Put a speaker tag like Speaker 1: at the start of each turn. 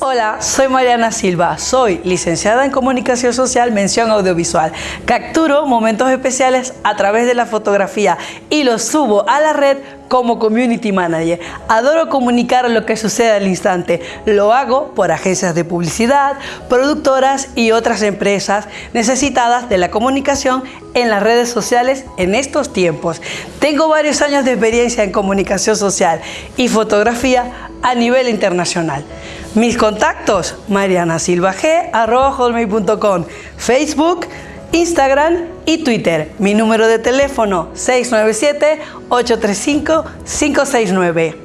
Speaker 1: Hola, soy Mariana Silva, soy licenciada en Comunicación Social, mención audiovisual. Capturo momentos especiales a través de la fotografía y los subo a la red como Community Manager. Adoro comunicar lo que sucede al instante. Lo hago por agencias de publicidad, productoras y otras empresas necesitadas de la comunicación en las redes sociales en estos tiempos. Tengo varios años de experiencia en comunicación social y fotografía a nivel internacional. Mis contactos, marianasilvag.com, Facebook, Instagram y Twitter. Mi número de teléfono 697-835-569.